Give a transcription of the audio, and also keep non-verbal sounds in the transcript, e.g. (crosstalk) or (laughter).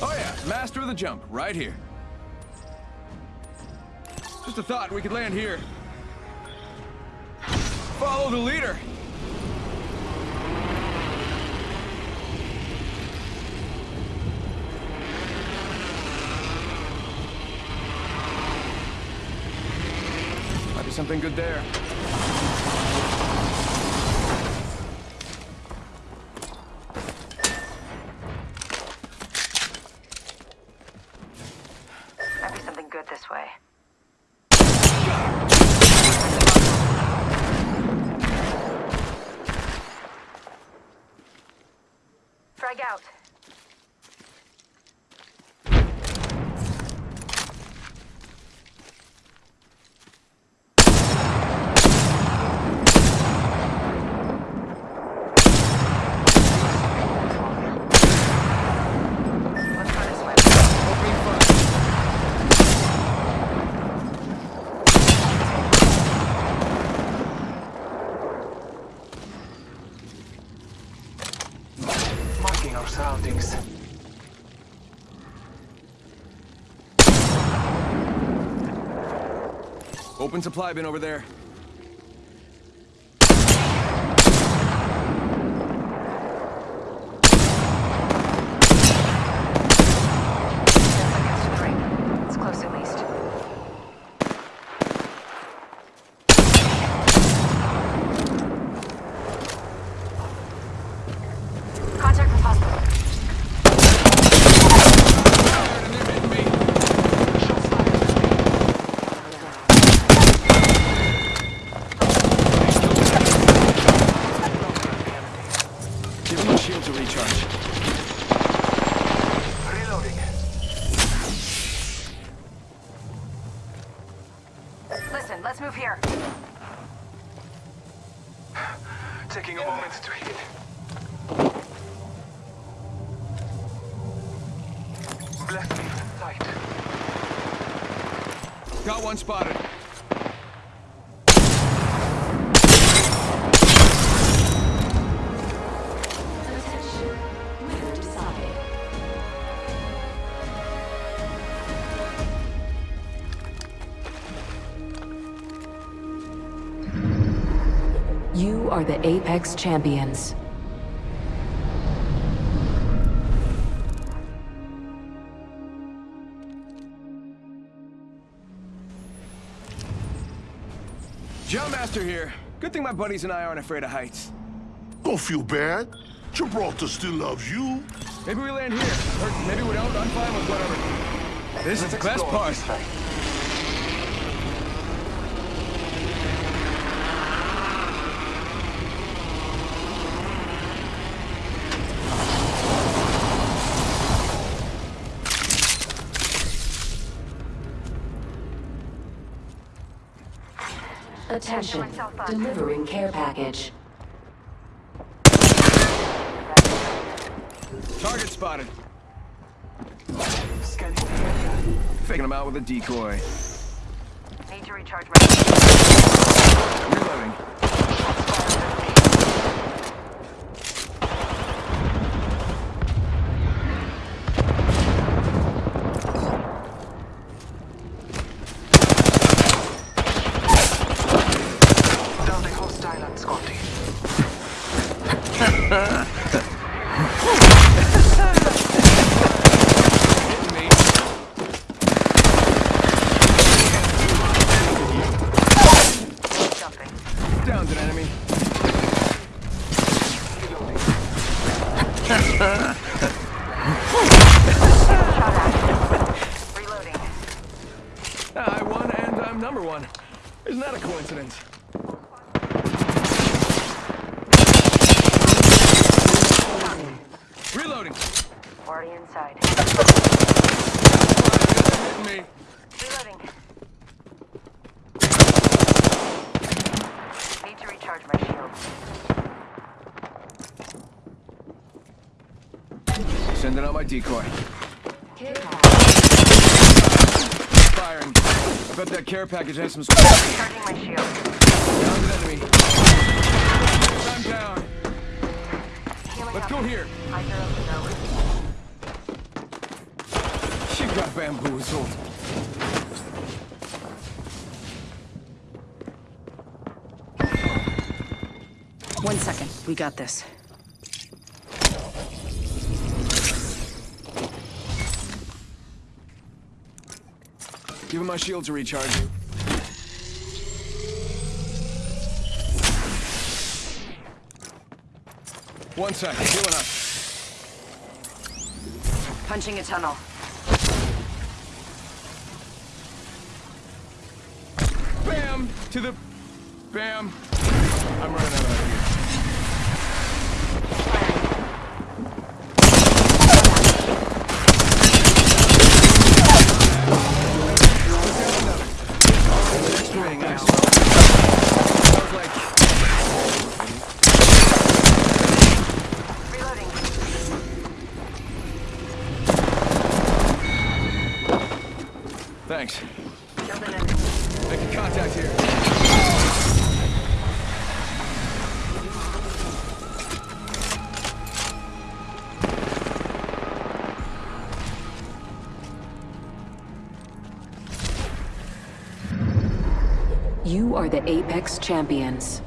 Oh yeah, master of the jump, right here. Just a thought, we could land here. Follow the leader. Something good there. Frag out. Open supply bin over there. Against the drink. It's close at least. Contact with hospital. And they're hitting me. Give him a shield to recharge. Reloading. Listen, let's move here. Taking a moment to heal. Bless me with sight. Got one spotted. You are the Apex Champions. Jump Master here. Good thing my buddies and I aren't afraid of heights. Don't feel bad. Gibraltar still loves you. Maybe we land here. Or maybe we don't. I'm fine with whatever. This is the best Explore part. Attention. Delivering care package. Target spotted. Scanning the area. Faking them out with a decoy. Need to recharge my... Reloading. (laughs) Reloading. I won and I'm number one. Isn't that a coincidence? Reloading. Already inside. Reloading. Need to recharge my shield. Sending out my decoy. Care package. bet that care package has some. Charging my shield. Down an enemy. I'm down. Healing Let's up. go here. I zero to. She got bamboozled. One second. We got this. Give him my shield to recharge. One second, healing up. Punching a tunnel. Bam! To the... Bam! I'm running out of here. Thanks. Killed an. Making contact here. You are the Apex Champions.